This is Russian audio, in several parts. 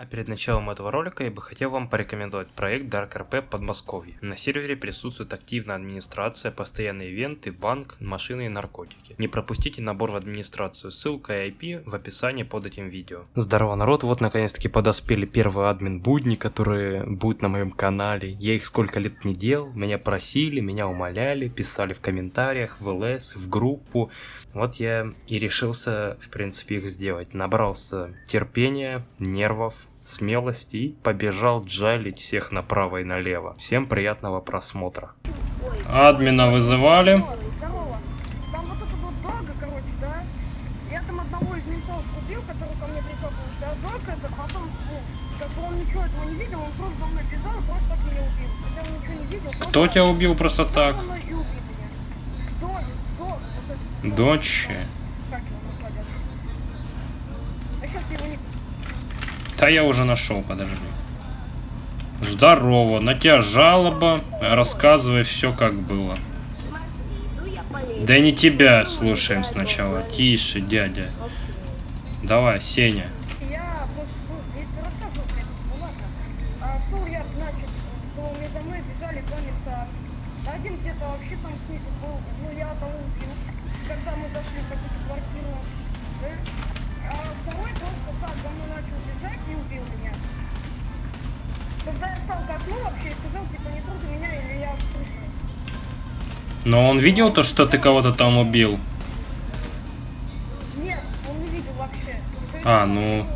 А перед началом этого ролика я бы хотел вам порекомендовать проект Dark RP Подмосковье. На сервере присутствует активная администрация, постоянные ивенты, банк, машины и наркотики. Не пропустите набор в администрацию, ссылка и IP в описании под этим видео. Здорово народ, вот наконец-таки подоспели первые админ будни, которые будут на моем канале. Я их сколько лет не делал, меня просили, меня умоляли, писали в комментариях, в ЛС, в группу. Вот я и решился, в принципе, их сделать. Набрался терпения, нервов, смелости и побежал джалить всех направо и налево. Всем приятного просмотра. Админа вызывали. Здорово. Там вот это вот дорога, короче, да? Я там одного из ментов убил, который ко мне прикопался. Дорога это потом, как бы он ничего этого не видел, он просто за мной бежал и просто так меня убил. Хотя он ничего не видел. просто Кто тебя убил просто так? за мной Да я уже нашел, подожди. Здорово, на тебя жалоба. Рассказывай все как было. Да не тебя слушаем сначала. Тише, дядя. Давай, Сеня. Вообще там снизу был, ну я того убил, когда мы зашли в какую-то квартиру. А второй просто так за мной начал бежать и убил меня. Когда я стал к окну вообще и сказал, типа, не трогай меня или я слышу. Но он видел то, что ты кого-то там убил? Нет, он не видел вообще. А, ну...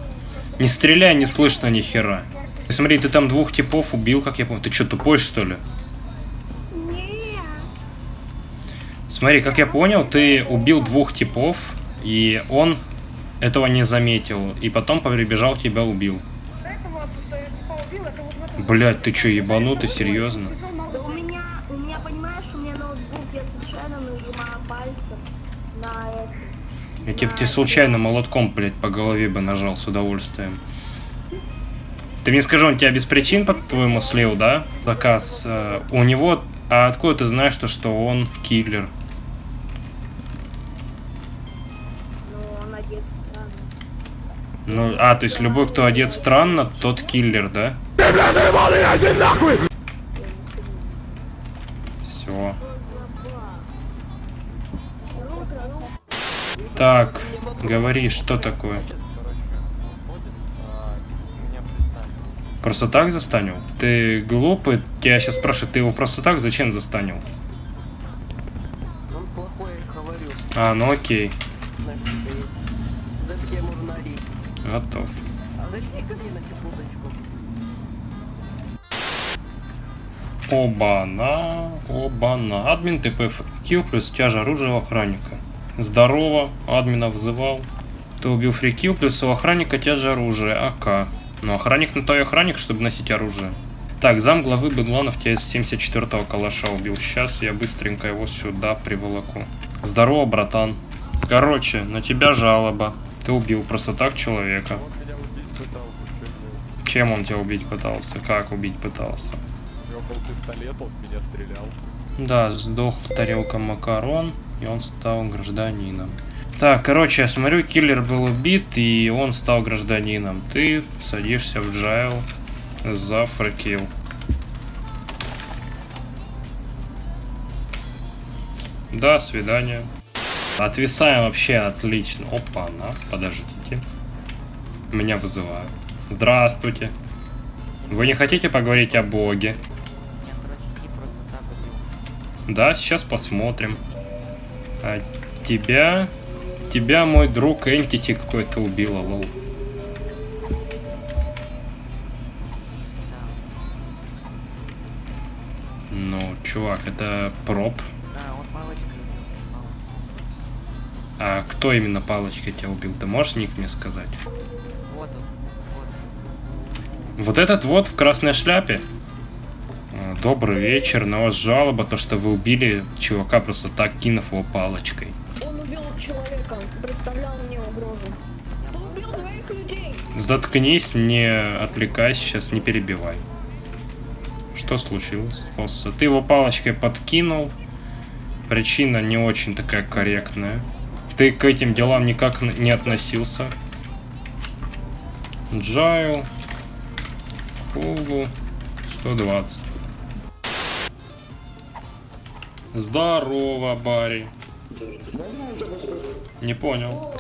Не стреляй, не слышно ни хера. Смотри, ты там двух типов убил, как я помню. Ты что, тупой, что ли? Нет. Смотри, как я понял, ты убил двух типов, и он этого не заметил, и потом прибежал, тебя убил. Что типа Блять, ты чё, ебанутый, серьезно? Да у меня, у меня, понимаешь, у меня ноутбук, я случайно нажимаю пальцем на это. Я тебе, тебе случайно молотком, блядь, по голове бы нажал с удовольствием. Ты мне скажи, он тебя без причин, по-твоему, слил, да? Заказ. э, у него... А откуда ты знаешь, то, что он киллер? Ну, а, то есть любой, кто одет странно, тот киллер, да? Все. Так, говори, что такое? Просто так застанил? Ты глупый? Я сейчас спрашиваю, ты его просто так зачем застанил? А, ну окей, готов. Оба-на, оба-на. Админ ТП фрикил плюс тяжа оружия охранника. Здорово, админа вызывал. Ты убил фрикил плюс у охранника тяжа оружия, АК. Но охранник на то и охранник, чтобы носить оружие. Так, зам главы Бедланов тебя из 74-го калаша убил. Сейчас я быстренько его сюда приволоку. Здорово, братан. Короче, на тебя жалоба. Ты убил просто так человека. Чем он тебя убить пытался? Как убить пытался? Пистолет, он меня стрелял. Да, сдох тарелка макарон, и он стал гражданином. Так, короче, я смотрю, киллер был убит, и он стал гражданином. Ты садишься в джайл за фрикил. До свидания. Отвисаем вообще отлично. Опа, на, подождите. Меня вызывают. Здравствуйте. Вы не хотите поговорить о Боге? Да, сейчас посмотрим. А тебя... Тебя мой друг Энтити какой-то убил, лол. Ну, чувак, это проб. А кто именно палочкой тебя убил? Ты можешь ник мне сказать? Вот он. Вот. Вот этот вот в красной шляпе? А, Добрый вечер, на вас жалоба, то что вы убили чувака просто так, кинув его палочкой. Он убил человека, представлял мне угрозу. Он убил двоих людей. Заткнись, не отвлекайся, сейчас не перебивай. Что случилось? Просто Ты его палочкой подкинул. Причина не очень такая корректная. Ты к этим делам никак не относился. Джайл. Пулу 120. Здорово, Барри. Не понял.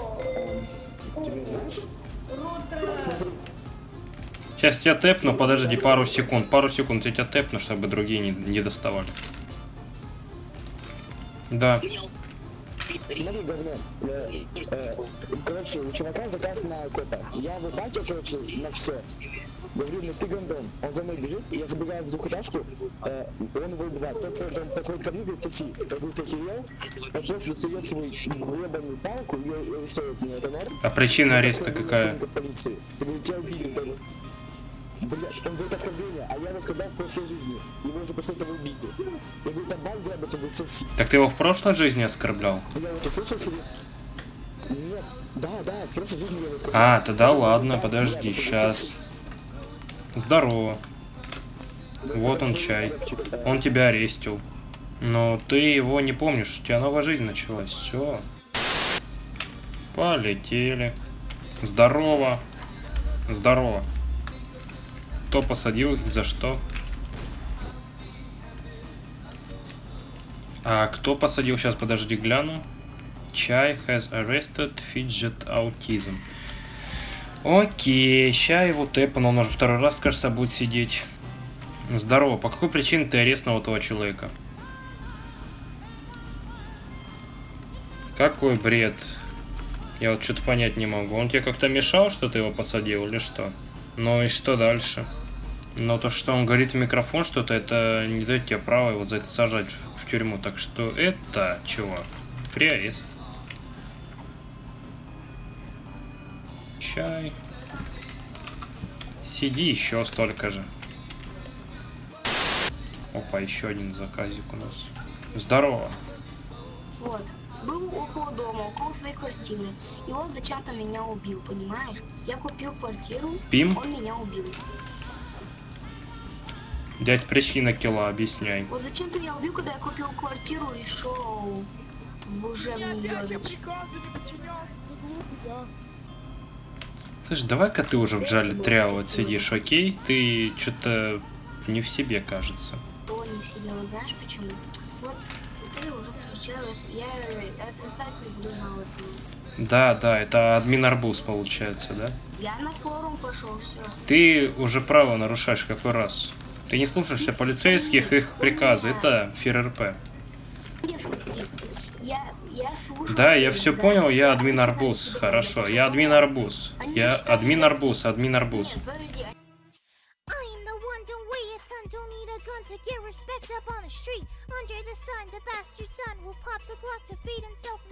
Сейчас тебя тэпну, подожди пару секунд. Пару секунд я тебя тэпну, чтобы другие не, не доставали. Да. Короче, у чувака заказ на кота. Я выбачил, короче, на все. Говорю, ну ты гондон. Он за мной бежит, я забегаю в двухэтажку, э, он его убивает. Тот, кто там такой ко мне, говорит, соси. Говорю, ты охерел? Он просто сует свою ебаную палку и арестует. Это норм? А причина ареста какая? полиции. Я говорю, тебя убили, Блядь, он говорит оскорбление, а я рассказал в прошлой жизни. Его уже после этого убили. Я говорю, там он говорит, соси. Так ты его в прошлой жизни оскорблял? Я вот услышал себе? Нет, да, да, в прошлой жизни я его сказал. А, тогда ладно, подожди, сейчас. Здорово. Вот он чай. Он тебя арестил. Но ты его не помнишь, у тебя новая жизнь началась. Все. Полетели. Здорово. Здорово. Кто посадил и за что? А кто посадил? Сейчас, подожди, гляну. Чай has arrested fidget autism. Окей, ща его тэпан, он уже второй раз, кажется, будет сидеть. Здорово, по какой причине ты арестовал этого человека? Какой бред? Я вот что-то понять не могу. Он тебе как-то мешал, что ты его посадил или что? Ну и что дальше? Но то, что он говорит в микрофон что-то, это не дает тебе права его за это сажать в тюрьму. Так что это, чувак, приарест. Чай. Сиди еще столько же. Опа, еще один заказик у нас. Здорово. Вот. Был около дома, около своей квартиры. И он зачем-то меня убил, понимаешь? Я купил квартиру, Пим? он меня убил. Дядь, причина килла, объясняй. Вот зачем ты меня убил, когда я купил квартиру и шел в глупый, да? Слышь, давай-ка ты уже в джале тряу отсидишь, окей? Ты что-то не в себе, кажется. То не в себе, вот знаешь почему? Вот ты уже встречал, я отрицательно буду это. Да, да, это админ арбуз получается, да? Я на форум пошел, все. Ты уже право нарушаешь какой раз. Ты не слушаешься полицейских, их приказы. Это ФРРП. Да, я все понял, я админ арбуз. Хорошо, я админ арбуз. Я админ арбуз, админ арбуз. Under the sun, the bastard son will pop the Glock to feed himself.